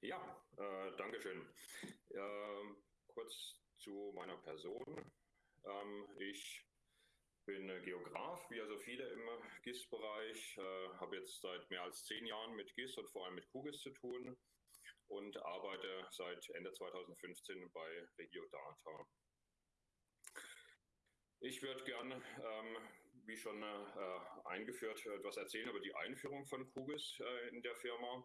Ja, äh, danke schön. Äh, kurz zu meiner Person. Ähm, ich bin Geograf, wie also viele im GIS-Bereich, äh, habe jetzt seit mehr als zehn Jahren mit GIS und vor allem mit QGIS zu tun und arbeite seit Ende 2015 bei Regiodata. Ich würde gerne, ähm, wie schon äh, eingeführt, etwas erzählen über die Einführung von QGIS äh, in der Firma.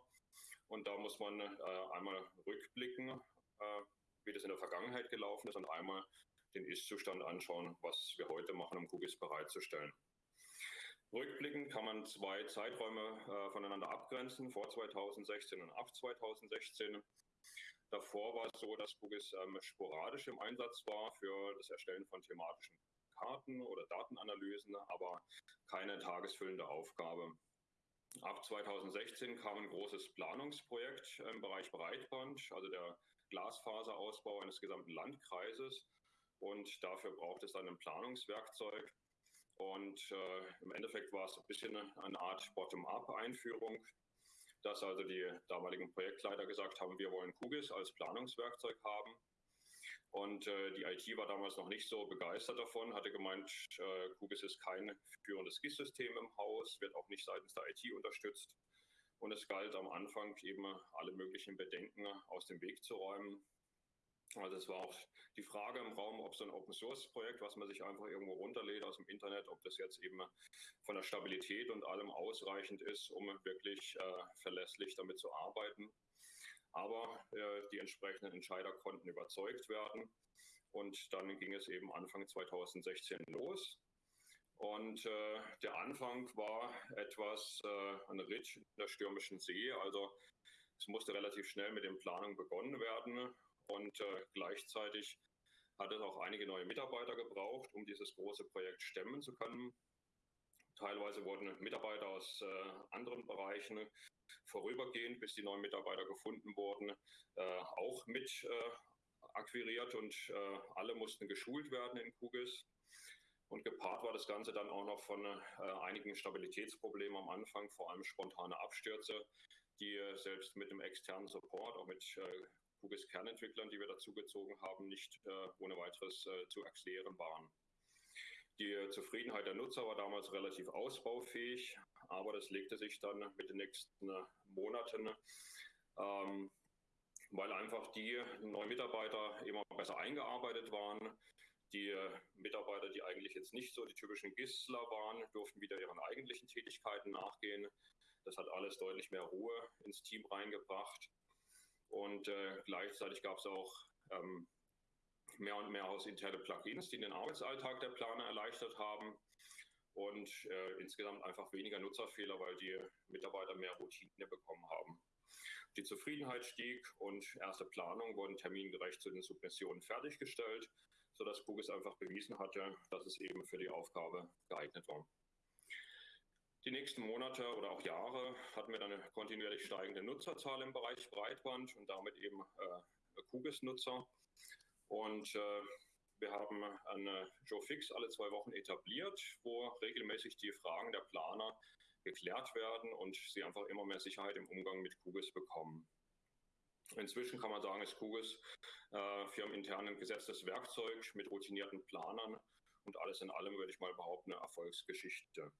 Und da muss man äh, einmal rückblicken, äh, wie das in der Vergangenheit gelaufen ist und einmal den Ist-Zustand anschauen, was wir heute machen, um QGIS bereitzustellen. Rückblickend kann man zwei Zeiträume äh, voneinander abgrenzen, vor 2016 und ab 2016. Davor war es so, dass QGIS ähm, sporadisch im Einsatz war für das Erstellen von thematischen Karten oder Datenanalysen, aber keine tagesfüllende Aufgabe. Ab 2016 kam ein großes Planungsprojekt im Bereich Breitband, also der Glasfaserausbau eines gesamten Landkreises. Und dafür braucht es dann ein Planungswerkzeug. Und äh, im Endeffekt war es ein bisschen eine Art Bottom-up-Einführung, dass also die damaligen Projektleiter gesagt haben, wir wollen QGIS als Planungswerkzeug haben. Und äh, die IT war damals noch nicht so begeistert davon, hatte gemeint, äh, QGIS ist kein führendes GIS-System im Haus, wird auch nicht seitens der IT unterstützt. Und es galt am Anfang eben alle möglichen Bedenken aus dem Weg zu räumen. Also es war auch die Frage im Raum, ob so ein Open-Source-Projekt, was man sich einfach irgendwo runterlädt aus dem Internet, ob das jetzt eben von der Stabilität und allem ausreichend ist, um wirklich äh, verlässlich damit zu arbeiten. Aber äh, die entsprechenden Entscheider konnten überzeugt werden. Und dann ging es eben Anfang 2016 los. Und äh, der Anfang war etwas äh, ein Ritt in der stürmischen See. Also es musste relativ schnell mit den Planungen begonnen werden. Und äh, gleichzeitig hat es auch einige neue Mitarbeiter gebraucht, um dieses große Projekt stemmen zu können. Teilweise wurden Mitarbeiter aus äh, anderen Bereichen vorübergehend, bis die neuen Mitarbeiter gefunden wurden, äh, auch mit äh, akquiriert und äh, alle mussten geschult werden in QGIS. Und gepaart war das Ganze dann auch noch von äh, einigen Stabilitätsproblemen am Anfang, vor allem spontane Abstürze, die äh, selbst mit dem externen Support, auch mit QGIS Kernentwicklern, die wir dazugezogen haben, nicht ohne weiteres zu erklären waren. Die Zufriedenheit der Nutzer war damals relativ ausbaufähig, aber das legte sich dann mit den nächsten Monaten, ähm, weil einfach die neuen Mitarbeiter immer besser eingearbeitet waren. Die Mitarbeiter, die eigentlich jetzt nicht so die typischen Gisler waren, durften wieder ihren eigentlichen Tätigkeiten nachgehen. Das hat alles deutlich mehr Ruhe ins Team reingebracht. Und äh, gleichzeitig gab es auch ähm, mehr und mehr hausinterne Plugins, die den Arbeitsalltag der Planer erleichtert haben und äh, insgesamt einfach weniger Nutzerfehler, weil die Mitarbeiter mehr Routine bekommen haben. Die Zufriedenheit stieg und erste Planungen wurden termingerecht zu den Submissionen fertiggestellt, sodass QGIS einfach bewiesen hatte, dass es eben für die Aufgabe geeignet war. Die nächsten Monate oder auch Jahre hatten wir dann eine kontinuierlich steigende Nutzerzahl im Bereich Breitband und damit eben äh, QGIS-Nutzer. Und äh, wir haben eine Joe Fix alle zwei Wochen etabliert, wo regelmäßig die Fragen der Planer geklärt werden und sie einfach immer mehr Sicherheit im Umgang mit QGIS bekommen. Inzwischen kann man sagen, ist QGIS äh, firmenintern ein gesetztes Werkzeug mit routinierten Planern und alles in allem würde ich mal behaupten, eine Erfolgsgeschichte.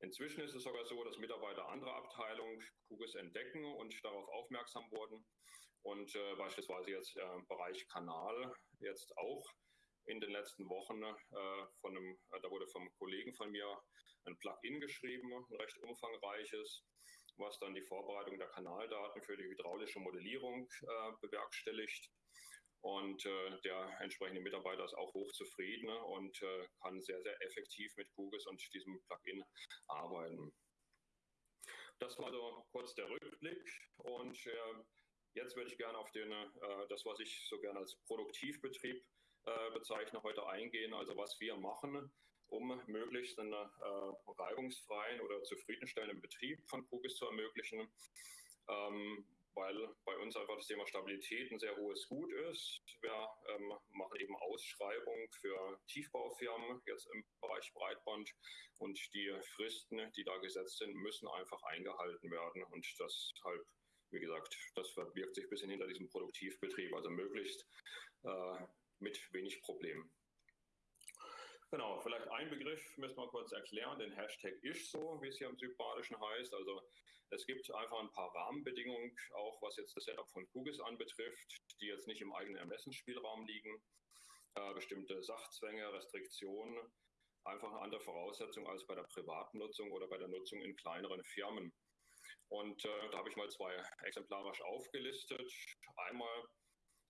Inzwischen ist es sogar so, dass Mitarbeiter anderer Abteilungen QGIS entdecken und darauf aufmerksam wurden und äh, beispielsweise jetzt äh, Bereich Kanal jetzt auch in den letzten Wochen äh, von einem, äh, da wurde vom Kollegen von mir ein Plugin geschrieben, ein recht umfangreiches, was dann die Vorbereitung der Kanaldaten für die hydraulische Modellierung äh, bewerkstelligt. Und äh, der entsprechende Mitarbeiter ist auch hochzufrieden und äh, kann sehr, sehr effektiv mit QGIS und diesem Plugin arbeiten. Das war also kurz der Rückblick. Und jetzt würde ich gerne auf den, äh, das, was ich so gerne als Produktivbetrieb äh, bezeichne, heute eingehen. Also was wir machen, um möglichst einen äh, reibungsfreien oder zufriedenstellenden Betrieb von QGIS zu ermöglichen. Ähm, weil bei uns einfach das Thema Stabilität ein sehr hohes Gut ist. Wir ähm, machen eben Ausschreibungen für Tiefbaufirmen jetzt im Bereich Breitband und die Fristen, die da gesetzt sind, müssen einfach eingehalten werden und deshalb wie gesagt, das verbirgt sich ein bisschen hinter diesem Produktivbetrieb, also möglichst äh, mit wenig Problemen. Genau, vielleicht ein Begriff müssen wir kurz erklären, den Hashtag ist so, wie es hier im Südbadischen heißt. Also es gibt einfach ein paar Rahmenbedingungen, auch was jetzt das Setup von QGIS anbetrifft, die jetzt nicht im eigenen Ermessensspielraum liegen. Äh, bestimmte Sachzwänge, Restriktionen, einfach eine andere Voraussetzung als bei der privaten Nutzung oder bei der Nutzung in kleineren Firmen. Und äh, da habe ich mal zwei exemplarisch aufgelistet. Einmal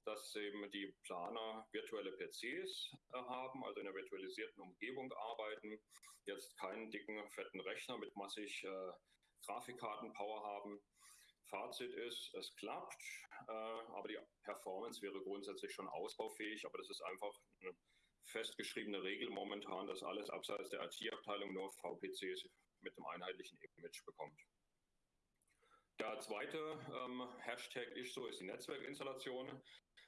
dass eben die Planer virtuelle PCs äh, haben, also in einer virtualisierten Umgebung arbeiten, jetzt keinen dicken, fetten Rechner mit massig äh, Grafikkartenpower haben. Fazit ist, es klappt, äh, aber die Performance wäre grundsätzlich schon ausbaufähig, aber das ist einfach eine festgeschriebene Regel momentan, dass alles abseits der IT-Abteilung nur VPCs mit einem einheitlichen Image bekommt. Der zweite ähm, Hashtag ist so, ist die Netzwerkinstallation.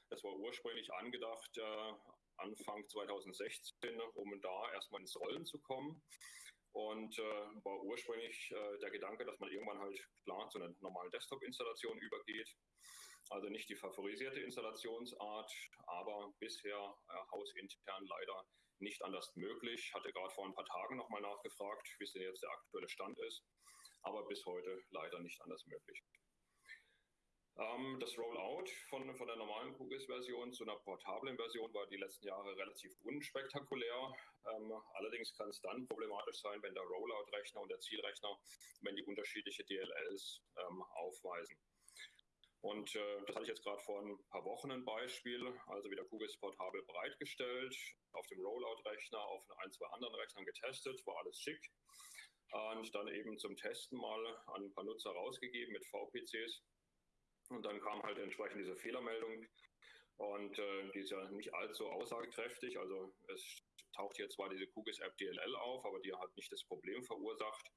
Das war ursprünglich angedacht äh, Anfang 2016, um da erstmal ins Rollen zu kommen. Und äh, war ursprünglich äh, der Gedanke, dass man irgendwann halt klar zu einer normalen Desktop-Installation übergeht. Also nicht die favorisierte Installationsart, aber bisher äh, hausintern leider nicht anders möglich. Hatte gerade vor ein paar Tagen nochmal nachgefragt, wie es denn jetzt der aktuelle Stand ist, aber bis heute leider nicht anders möglich. Ähm, das Rollout von, von der normalen QGIS-Version zu einer portablen Version war die letzten Jahre relativ unspektakulär. Ähm, allerdings kann es dann problematisch sein, wenn der Rollout-Rechner und der Zielrechner, wenn die unterschiedliche DLLs ähm, aufweisen. Und äh, das hatte ich jetzt gerade vor ein paar Wochen ein Beispiel, also wieder QGIS portabel bereitgestellt, auf dem Rollout-Rechner, auf ein, zwei anderen Rechnern getestet, war alles schick. Und dann eben zum Testen mal an ein paar Nutzer rausgegeben mit VPCs und dann kam halt entsprechend diese Fehlermeldung. Und äh, die ist ja nicht allzu aussagekräftig. Also es taucht hier zwar diese QGIS App DLL auf, aber die hat nicht das Problem verursacht.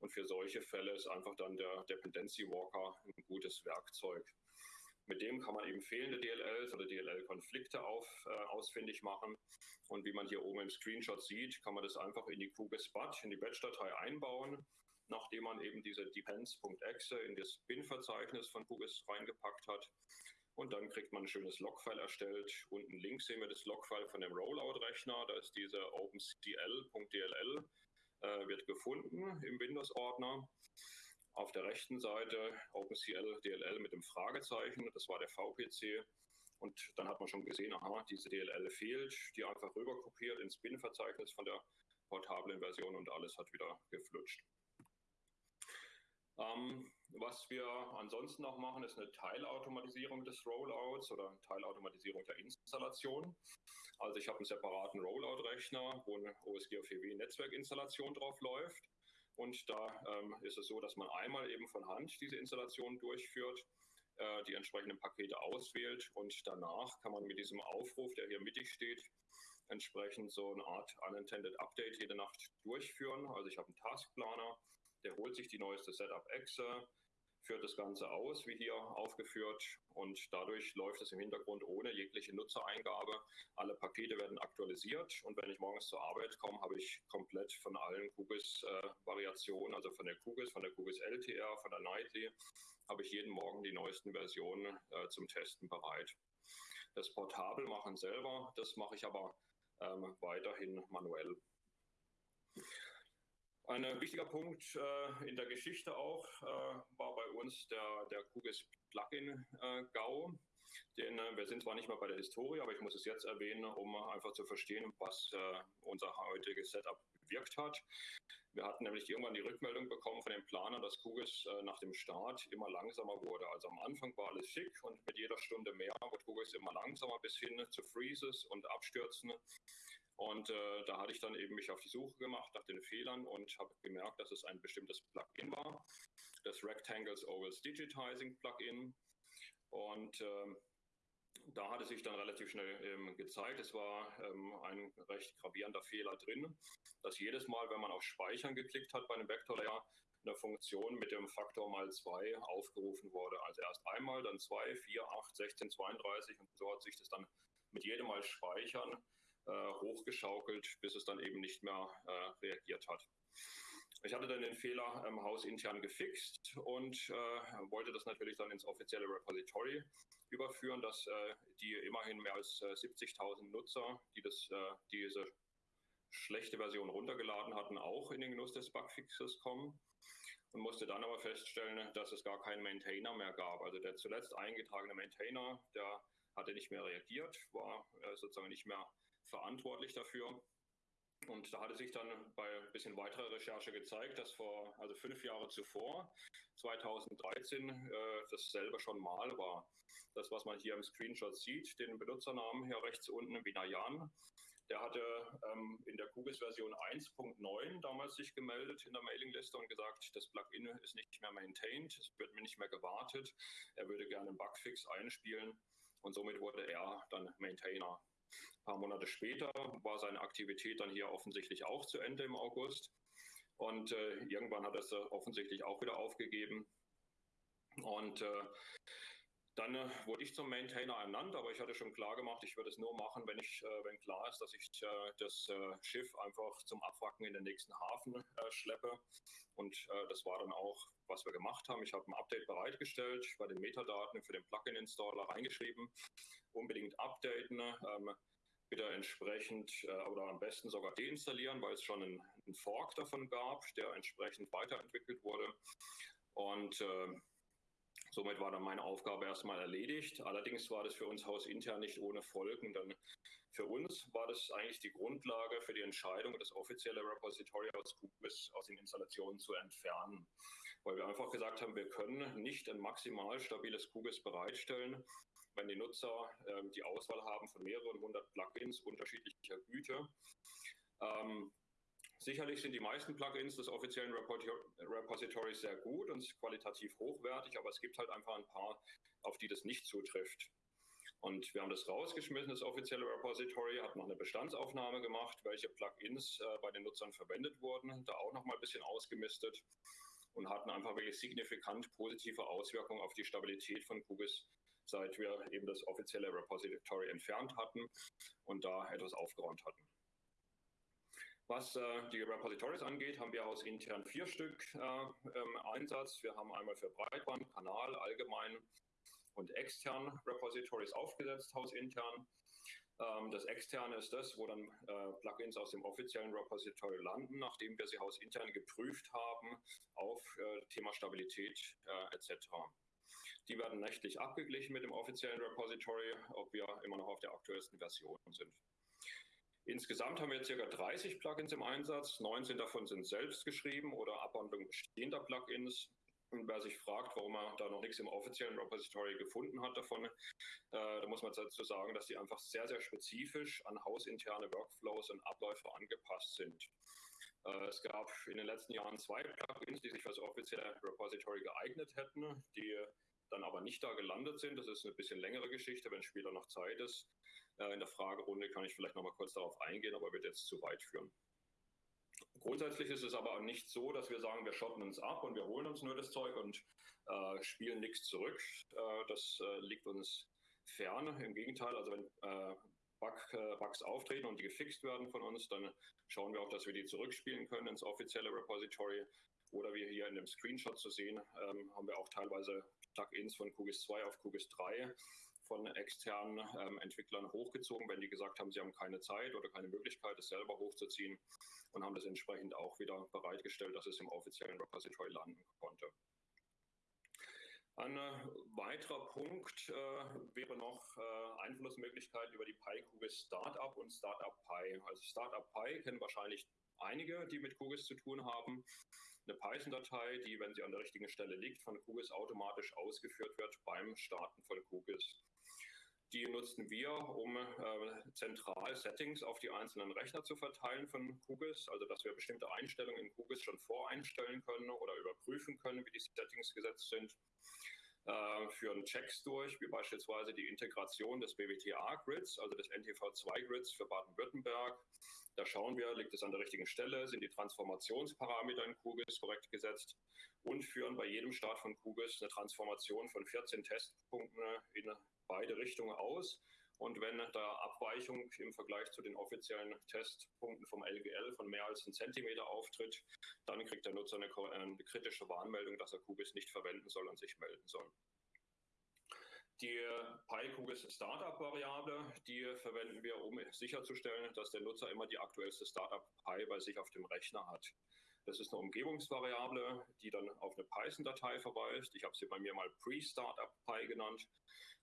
Und für solche Fälle ist einfach dann der Dependency Walker ein gutes Werkzeug. Mit dem kann man eben fehlende DLLs oder DLL-Konflikte äh, ausfindig machen. Und wie man hier oben im Screenshot sieht, kann man das einfach in die QGIS BAT, in die Batch-Datei einbauen nachdem man eben diese depends.exe in das bin-Verzeichnis von QGIS reingepackt hat. Und dann kriegt man ein schönes Logfile erstellt. Unten links sehen wir das Logfile von dem Rollout-Rechner. Da ist diese opencl.dll, äh, wird gefunden im Windows-Ordner. Auf der rechten Seite OpenCL DLL mit dem Fragezeichen, das war der VPC. Und dann hat man schon gesehen, aha, diese DLL fehlt, die einfach rüberkopiert ins Bin-Verzeichnis von der portablen Version und alles hat wieder geflutscht. Ähm, was wir ansonsten noch machen, ist eine Teilautomatisierung des Rollouts oder Teilautomatisierung der Installation. Also ich habe einen separaten Rollout-Rechner, wo eine OSGFW-Netzwerkinstallation drauf läuft. Und da ähm, ist es so, dass man einmal eben von Hand diese Installation durchführt, äh, die entsprechenden Pakete auswählt und danach kann man mit diesem Aufruf, der hier mittig steht, entsprechend so eine Art Unintended Update jede Nacht durchführen. Also ich habe einen Taskplaner, der holt sich die neueste Setup-Exe, führt das Ganze aus, wie hier aufgeführt, und dadurch läuft es im Hintergrund ohne jegliche Nutzereingabe. Alle Pakete werden aktualisiert und wenn ich morgens zur Arbeit komme, habe ich komplett von allen QGIS-Variationen, äh, also von der QGIS, von der QGIS LTR, von der Nightly, habe ich jeden Morgen die neuesten Versionen äh, zum Testen bereit. Das Portabel machen selber, das mache ich aber ähm, weiterhin manuell. Ein wichtiger Punkt äh, in der Geschichte auch äh, war bei uns der, der QGIS Plugin äh, GAU. Den, äh, wir sind zwar nicht mehr bei der Historie, aber ich muss es jetzt erwähnen, um einfach zu verstehen, was äh, unser heutiges Setup bewirkt hat. Wir hatten nämlich irgendwann die Rückmeldung bekommen von den Planern, dass QGIS äh, nach dem Start immer langsamer wurde. Also am Anfang war alles schick und mit jeder Stunde mehr wurde QGIS immer langsamer bis hin zu Freezes und Abstürzen. Und äh, da hatte ich dann eben mich auf die Suche gemacht nach den Fehlern und habe gemerkt, dass es ein bestimmtes Plugin war, das Rectangles Ovals Digitizing Plugin. Und äh, da hatte sich dann relativ schnell ähm, gezeigt, es war ähm, ein recht gravierender Fehler drin, dass jedes Mal, wenn man auf Speichern geklickt hat bei einem Vektorlayer, eine Funktion mit dem Faktor mal 2 aufgerufen wurde. Also erst einmal, dann 2, 4, 8, 16, 32 und so hat sich das dann mit jedem Mal Speichern hochgeschaukelt, bis es dann eben nicht mehr äh, reagiert hat. Ich hatte dann den Fehler ähm, hausintern gefixt und äh, wollte das natürlich dann ins offizielle Repository überführen, dass äh, die immerhin mehr als äh, 70.000 Nutzer, die das, äh, diese schlechte Version runtergeladen hatten, auch in den Genuss des Bugfixes kommen und musste dann aber feststellen, dass es gar keinen Maintainer mehr gab. Also der zuletzt eingetragene Maintainer, der hatte nicht mehr reagiert, war äh, sozusagen nicht mehr verantwortlich dafür. Und da hatte sich dann bei ein bisschen weiterer Recherche gezeigt, dass vor, also fünf Jahre zuvor, 2013, äh, dasselbe schon mal war. Das, was man hier im Screenshot sieht, den Benutzernamen hier rechts unten, Binayan, der hatte ähm, in der QGIS-Version 1.9 damals sich gemeldet in der Mailingliste und gesagt, das Plugin ist nicht mehr maintained, es wird mir nicht mehr gewartet, er würde gerne einen Bugfix einspielen und somit wurde er dann Maintainer. Ein paar Monate später war seine Aktivität dann hier offensichtlich auch zu Ende im August und äh, irgendwann hat er es offensichtlich auch wieder aufgegeben. Und äh, dann äh, wurde ich zum Maintainer ernannt, aber ich hatte schon klar gemacht, ich würde es nur machen, wenn ich, äh, wenn klar ist, dass ich äh, das äh, Schiff einfach zum Abwracken in den nächsten Hafen äh, schleppe. Und äh, das war dann auch, was wir gemacht haben. Ich habe ein Update bereitgestellt, bei den Metadaten für den Plugin-Installer reingeschrieben, unbedingt updaten. Ähm, bitte entsprechend oder am besten sogar deinstallieren, weil es schon einen, einen Fork davon gab, der entsprechend weiterentwickelt wurde. Und Somit war dann meine Aufgabe erstmal erledigt. Allerdings war das für uns hausintern nicht ohne Folgen, denn für uns war das eigentlich die Grundlage für die Entscheidung, das offizielle Repository aus QGIS aus den Installationen zu entfernen. Weil wir einfach gesagt haben, wir können nicht ein maximal stabiles QGIS bereitstellen, wenn die Nutzer äh, die Auswahl haben von mehreren hundert Plugins unterschiedlicher Güte. Ähm, Sicherlich sind die meisten Plugins des offiziellen Repositories sehr gut und qualitativ hochwertig, aber es gibt halt einfach ein paar, auf die das nicht zutrifft. Und wir haben das rausgeschmissen, das offizielle Repository, hat noch eine Bestandsaufnahme gemacht, welche Plugins äh, bei den Nutzern verwendet wurden, da auch noch mal ein bisschen ausgemistet und hatten einfach wirklich signifikant positive Auswirkungen auf die Stabilität von QGIS, seit wir eben das offizielle Repository entfernt hatten und da etwas aufgeräumt hatten. Was äh, die Repositories angeht, haben wir aus intern vier Stück äh, im Einsatz. Wir haben einmal für Breitband, Kanal, allgemein und extern Repositories aufgesetzt, hausintern. Ähm, das externe ist das, wo dann äh, Plugins aus dem offiziellen Repository landen, nachdem wir sie hausintern geprüft haben auf äh, Thema Stabilität äh, etc. Die werden nächtlich abgeglichen mit dem offiziellen Repository, ob wir immer noch auf der aktuellsten Version sind. Insgesamt haben wir ca. 30 Plugins im Einsatz. 19 davon sind selbst geschrieben oder Abwandlungen bestehender Plugins. Und wer sich fragt, warum er da noch nichts im offiziellen Repository gefunden hat davon, äh, da muss man dazu sagen, dass die einfach sehr, sehr spezifisch an hausinterne Workflows und Abläufe angepasst sind. Äh, es gab in den letzten Jahren zwei Plugins, die sich für das offizielle Repository geeignet hätten, die dann aber nicht da gelandet sind. Das ist eine bisschen längere Geschichte, wenn später noch Zeit ist. Äh, in der Fragerunde kann ich vielleicht noch mal kurz darauf eingehen, aber wird jetzt zu weit führen. Grundsätzlich ist es aber nicht so, dass wir sagen, wir schotten uns ab und wir holen uns nur das Zeug und äh, spielen nichts zurück. Äh, das äh, liegt uns fern. Im Gegenteil, also wenn äh, Bug, äh, Bugs auftreten und die gefixt werden von uns, dann schauen wir auch, dass wir die zurückspielen können ins offizielle Repository. Oder wie hier in dem Screenshot zu sehen, ähm, haben wir auch teilweise Plugins von QGIS 2 auf QGIS 3 von externen ähm, Entwicklern hochgezogen, wenn die gesagt haben, sie haben keine Zeit oder keine Möglichkeit, es selber hochzuziehen und haben das entsprechend auch wieder bereitgestellt, dass es im offiziellen Repository landen konnte. Ein äh, weiterer Punkt äh, wäre noch äh, Einflussmöglichkeiten über die PyQGIS Startup und Startup Pi. Also Startup Pi kennen wahrscheinlich einige, die mit QGIS zu tun haben. Eine Python-Datei, die, wenn sie an der richtigen Stelle liegt, von QGIS automatisch ausgeführt wird beim Starten von QGIS. Die nutzen wir, um äh, zentral Settings auf die einzelnen Rechner zu verteilen von QGIS, also dass wir bestimmte Einstellungen in QGIS schon voreinstellen können oder überprüfen können, wie die Settings gesetzt sind. Äh, führen Checks durch, wie beispielsweise die Integration des BWTA-Grids, also des NTV2-Grids für Baden-Württemberg. Da schauen wir, liegt es an der richtigen Stelle, sind die Transformationsparameter in QGIS korrekt gesetzt? Und führen bei jedem Start von QGIS eine Transformation von 14 Testpunkten in beide Richtungen aus? Und wenn da Abweichung im Vergleich zu den offiziellen Testpunkten vom LGL von mehr als einem Zentimeter auftritt, dann kriegt der Nutzer eine, eine kritische Warnmeldung, dass er QGIS nicht verwenden soll und sich melden soll. Die PyQGIS Startup-Variable, die verwenden wir, um sicherzustellen, dass der Nutzer immer die aktuellste Startup Pi bei sich auf dem Rechner hat. Das ist eine Umgebungsvariable, die dann auf eine Python-Datei verweist. Ich habe sie bei mir mal Pre-Startup Pi genannt.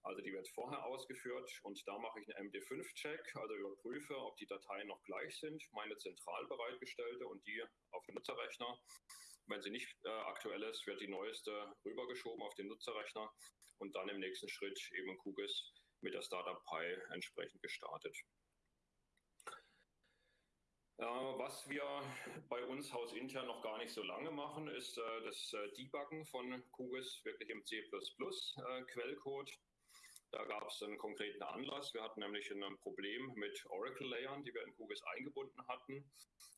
Also die wird vorher ausgeführt und da mache ich einen MD5-Check, also überprüfe, ob die Dateien noch gleich sind, meine zentral bereitgestellte und die auf dem Nutzerrechner. Wenn sie nicht äh, aktuell ist, wird die neueste rübergeschoben auf den Nutzerrechner und dann im nächsten Schritt eben QGIS mit der Startup Pi entsprechend gestartet. Äh, was wir bei uns hausintern noch gar nicht so lange machen, ist äh, das äh, Debuggen von QGIS wirklich im C++ Quellcode. Da gab es einen konkreten Anlass. Wir hatten nämlich ein Problem mit Oracle-Layern, die wir in QGIS eingebunden hatten.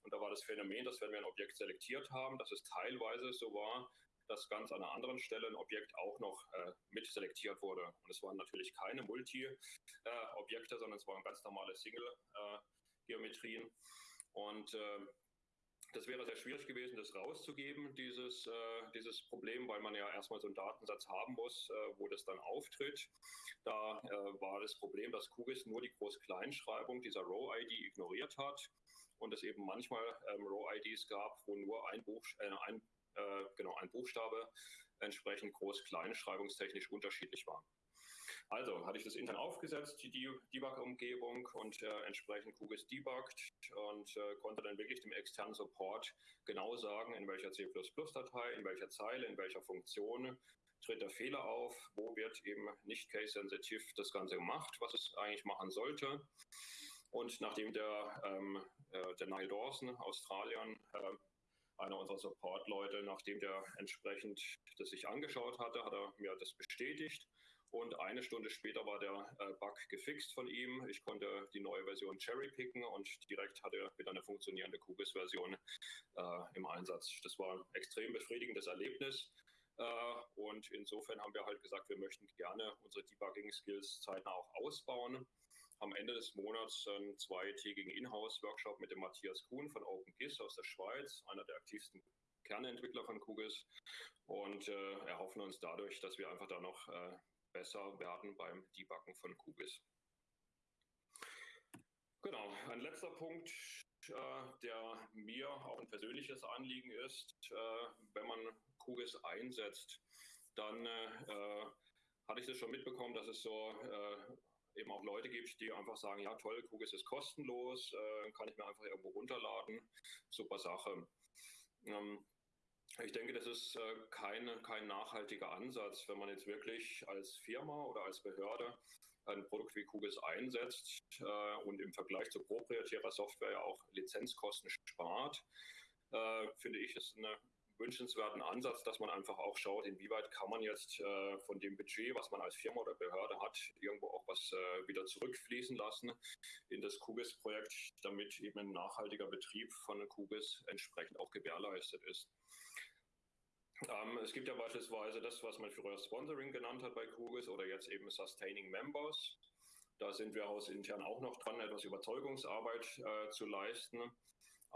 Und da war das Phänomen, dass wenn wir ein Objekt selektiert haben, dass es teilweise so war, dass ganz an einer anderen Stelle ein Objekt auch noch äh, mit selektiert wurde. Und es waren natürlich keine Multi-Objekte, äh, sondern es waren ganz normale Single-Geometrien. Äh, und äh, das wäre sehr schwierig gewesen, das rauszugeben, dieses, äh, dieses Problem, weil man ja erstmal so einen Datensatz haben muss, äh, wo das dann auftritt. Da äh, war das Problem, dass QGIS nur die Groß-Kleinschreibung dieser Row-ID ignoriert hat und es eben manchmal ähm, Row-IDs gab, wo nur ein, Buch, äh, ein, äh, genau, ein Buchstabe entsprechend groß-kleinschreibungstechnisch unterschiedlich war. Also hatte ich das intern aufgesetzt, die Debug-Umgebung und äh, entsprechend QGIS debugged und äh, konnte dann wirklich dem externen Support genau sagen, in welcher C++-Datei, in welcher Zeile, in welcher Funktion tritt der Fehler auf, wo wird eben nicht case-sensitiv das Ganze gemacht, was es eigentlich machen sollte. Und nachdem der, ähm, äh, der Niall Dawson, Australien, äh, einer unserer Support-Leute, nachdem der entsprechend das sich angeschaut hatte, hat er mir das bestätigt und eine Stunde später war der äh, Bug gefixt von ihm. Ich konnte die neue Version cherrypicken und direkt hatte wieder eine funktionierende QGIS-Version äh, im Einsatz. Das war ein extrem befriedigendes Erlebnis. Äh, und insofern haben wir halt gesagt, wir möchten gerne unsere Debugging-Skills zeitnah auch ausbauen. Am Ende des Monats einen zweitägigen Inhouse-Workshop mit dem Matthias Kuhn von OpenGIS aus der Schweiz, einer der aktivsten Kernentwickler von QGIS und äh, erhoffen uns dadurch, dass wir einfach da noch äh, besser werden beim Debuggen von QGIS. Genau, ein letzter Punkt, äh, der mir auch ein persönliches Anliegen ist, äh, wenn man QGIS einsetzt, dann äh, hatte ich das schon mitbekommen, dass es so äh, eben auch Leute gibt, die einfach sagen, ja toll, QGIS ist kostenlos, äh, kann ich mir einfach irgendwo runterladen, super Sache. Ähm, ich denke, das ist äh, keine, kein nachhaltiger Ansatz, wenn man jetzt wirklich als Firma oder als Behörde ein Produkt wie QGIS einsetzt äh, und im Vergleich zu proprietärer Software ja auch Lizenzkosten spart, äh, finde ich es einen wünschenswerten Ansatz, dass man einfach auch schaut, inwieweit kann man jetzt äh, von dem Budget, was man als Firma oder Behörde hat, irgendwo auch was äh, wieder zurückfließen lassen in das QGIS-Projekt, damit eben ein nachhaltiger Betrieb von QGIS entsprechend auch gewährleistet ist. Ähm, es gibt ja beispielsweise das, was man früher Sponsoring genannt hat bei QGIS oder jetzt eben Sustaining Members. Da sind wir hausintern auch noch dran, etwas Überzeugungsarbeit äh, zu leisten,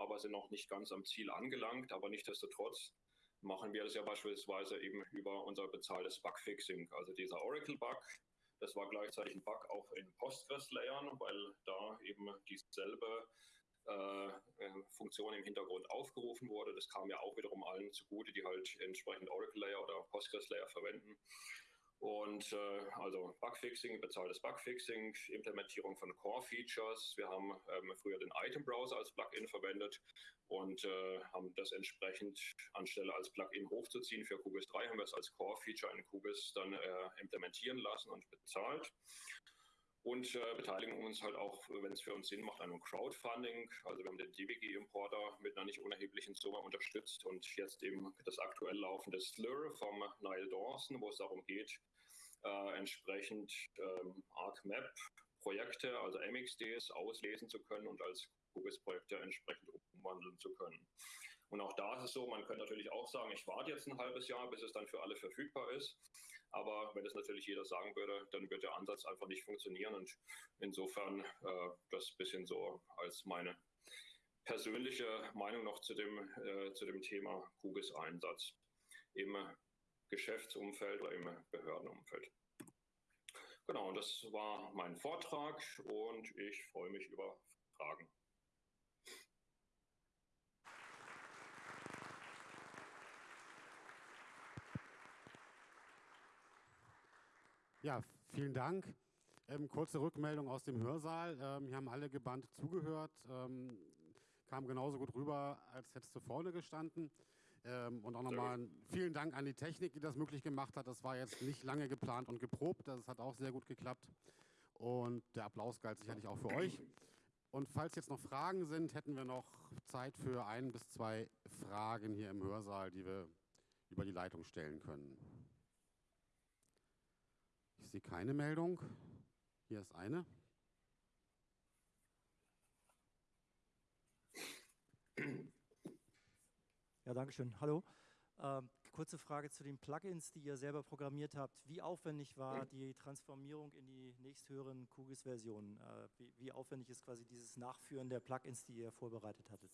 aber sind noch nicht ganz am Ziel angelangt. Aber nichtsdestotrotz machen wir das ja beispielsweise eben über unser bezahltes Bugfixing. Also dieser Oracle-Bug, das war gleichzeitig ein Bug auch in Postgres-Layern, weil da eben dieselbe äh, äh, Funktion im Hintergrund aufgerufen wurde. Das kam ja auch wiederum allen zugute, die halt entsprechend Oracle Layer oder Postgres Layer verwenden. Und äh, also Bugfixing, bezahltes Bugfixing, Implementierung von Core-Features. Wir haben ähm, früher den Item-Browser als Plugin verwendet und äh, haben das entsprechend anstelle als Plugin hochzuziehen für QGIS 3, haben wir es als Core-Feature in QGIS dann äh, implementieren lassen und bezahlt und äh, beteiligen uns halt auch, wenn es für uns Sinn macht, an einem Crowdfunding. Also wir haben den DBG-Importer mit einer nicht unerheblichen Summe unterstützt und jetzt eben das aktuell laufende Slur vom Niall Dawson, wo es darum geht, äh, entsprechend ähm, ArcMap-Projekte, also MXDs, auslesen zu können und als QGIS-Projekte entsprechend umwandeln zu können. Und auch da ist es so, man könnte natürlich auch sagen, ich warte jetzt ein halbes Jahr, bis es dann für alle verfügbar ist. Aber wenn das natürlich jeder sagen würde, dann wird der Ansatz einfach nicht funktionieren. Und insofern äh, das bisschen so als meine persönliche Meinung noch zu dem, äh, zu dem Thema Kugis-Einsatz im Geschäftsumfeld oder im Behördenumfeld. Genau, das war mein Vortrag und ich freue mich über Fragen. Ja, vielen Dank. Ähm, kurze Rückmeldung aus dem Hörsaal. Ähm, hier haben alle gebannt zugehört. Ähm, kam genauso gut rüber, als hättest du vorne gestanden. Ähm, und auch nochmal vielen Dank an die Technik, die das möglich gemacht hat. Das war jetzt nicht lange geplant und geprobt. Das hat auch sehr gut geklappt. Und der Applaus galt sicherlich auch für euch. Und falls jetzt noch Fragen sind, hätten wir noch Zeit für ein bis zwei Fragen hier im Hörsaal, die wir über die Leitung stellen können. Ich sehe keine Meldung. Hier ist eine. Ja, danke schön. Hallo. Ähm, kurze Frage zu den Plugins, die ihr selber programmiert habt. Wie aufwendig war die Transformierung in die nächsthöheren QGIS-Versionen? Äh, wie, wie, aufwendig ist quasi dieses Nachführen der Plugins, die ihr vorbereitet hattet?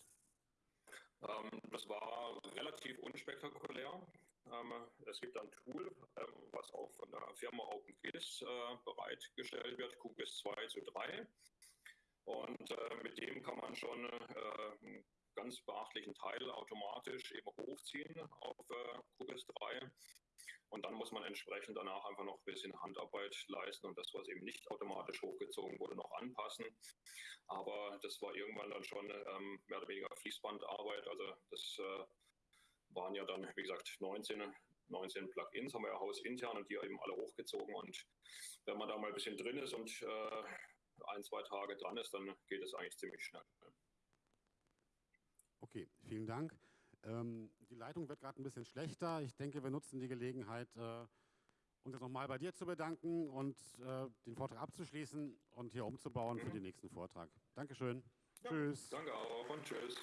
Ähm, das war relativ unspektakulär. Es gibt ein Tool, ähm, was auch von der Firma OpenGIS äh, bereitgestellt wird, QGIS 2 zu 3. Und äh, mit dem kann man schon äh, ganz beachtlichen Teil automatisch eben hochziehen auf QGIS 3. Und dann muss man entsprechend danach einfach noch ein bisschen Handarbeit leisten und das, was eben nicht automatisch hochgezogen wurde, noch anpassen. Aber das war irgendwann dann schon ähm, mehr oder weniger Fließbandarbeit. Also das äh, waren ja dann, wie gesagt, 19, 19 Plugins haben wir ja hausintern und die eben alle hochgezogen. Und wenn man da mal ein bisschen drin ist und äh, ein, zwei Tage dran ist, dann geht es eigentlich ziemlich schnell. Okay, vielen Dank. Ähm, die Leitung wird gerade ein bisschen schlechter. Ich denke, wir nutzen die Gelegenheit, äh, uns jetzt nochmal bei dir zu bedanken und äh, den Vortrag abzuschließen und hier umzubauen mhm. für den nächsten Vortrag. Dankeschön. Ja, tschüss. Danke auch und tschüss.